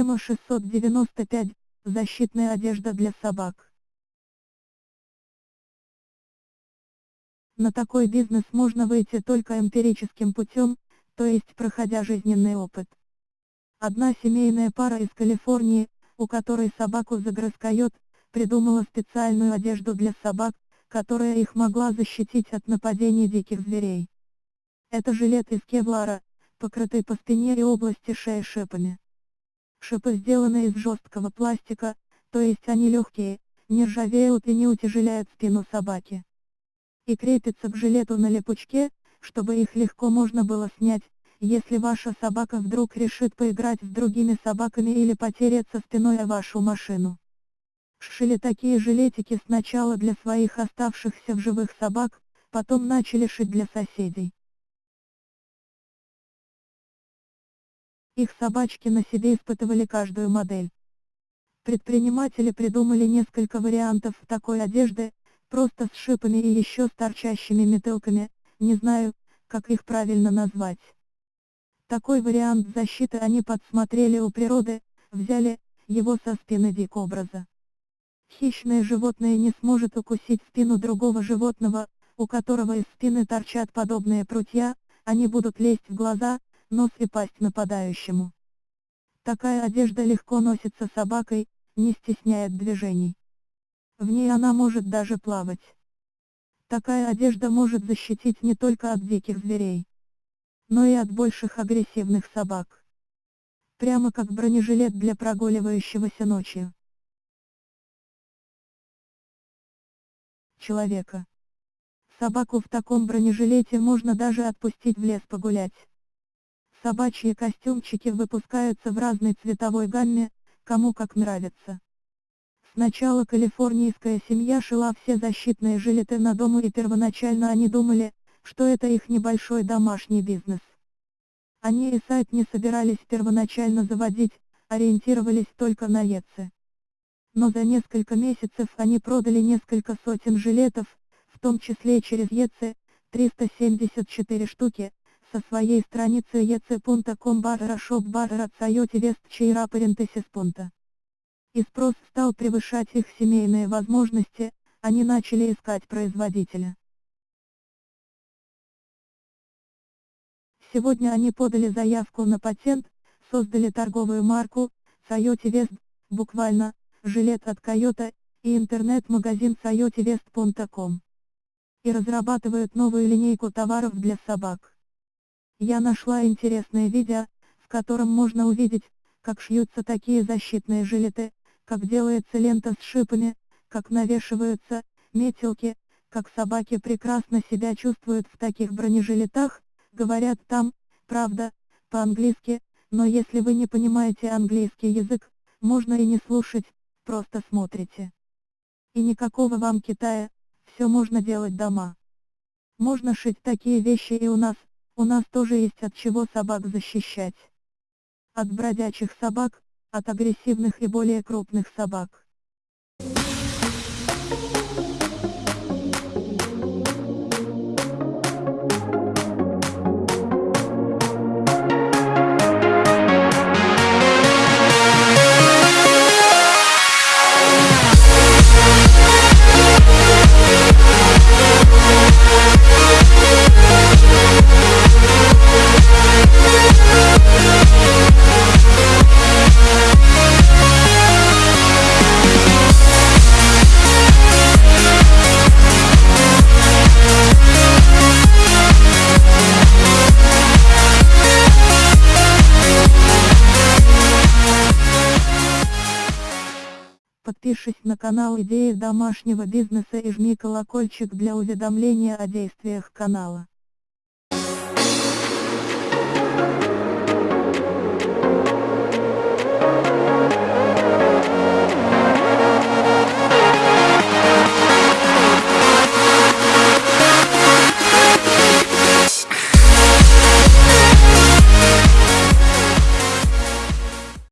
Тема 695. Защитная одежда для собак. На такой бизнес можно выйти только эмпирическим путем, то есть проходя жизненный опыт. Одна семейная пара из Калифорнии, у которой собаку загрызкает, придумала специальную одежду для собак, которая их могла защитить от нападений диких зверей. Это жилет из кевлара, покрытый по спине и области шеи шипами. Шипы сделаны из жесткого пластика, то есть они легкие, не ржавеют и не утяжеляют спину собаки. И крепятся к жилету на липучке, чтобы их легко можно было снять, если ваша собака вдруг решит поиграть с другими собаками или потереться спиной о вашу машину. Шили такие жилетики сначала для своих оставшихся в живых собак, потом начали шить для соседей. Их собачки на себе испытывали каждую модель. Предприниматели придумали несколько вариантов такой одежды, просто с шипами и еще с торчащими метелками, не знаю, как их правильно назвать. Такой вариант защиты они подсмотрели у природы, взяли его со спины дикобраза. Хищное животное не сможет укусить спину другого животного, у которого из спины торчат подобные прутья, они будут лезть в глаза, нос и пасть нападающему. Такая одежда легко носится собакой, не стесняет движений. В ней она может даже плавать. Такая одежда может защитить не только от диких зверей, но и от больших агрессивных собак. Прямо как бронежилет для прогуливающегося ночью. человека. Собаку в таком бронежилете можно даже отпустить в лес погулять. Собачьи костюмчики выпускаются в разной цветовой гамме, кому как нравится. Сначала калифорнийская семья шила все защитные жилеты на дому и первоначально они думали, что это их небольшой домашний бизнес. Они и сайт не собирались первоначально заводить, ориентировались только на ЕЦ но за несколько месяцев они продали несколько сотен жилетов, в том числе через EC, 374 штуки, со своей страницы ec.com barra shop barra Coyote West Чейра Пунта. И спрос стал превышать их семейные возможности, они начали искать производителя. Сегодня они подали заявку на патент, создали торговую марку, Coyote West, буквально, жилет от Toyota, и интернет-магазин coyotevest.com. И разрабатывают новую линейку товаров для собак. Я нашла интересное видео, в котором можно увидеть, как шьются такие защитные жилеты, как делается лента с шипами, как навешиваются метелки, как собаки прекрасно себя чувствуют в таких бронежилетах, говорят там, правда, по-английски, но если вы не понимаете английский язык, можно и не слушать, просто смотрите. И никакого вам Китая, все можно делать дома. Можно шить такие вещи и у нас, у нас тоже есть от чего собак защищать. От бродячих собак, от агрессивных и более крупных собак. Подпишись на канал Идеи домашнего бизнеса и жми колокольчик для уведомления о действиях канала.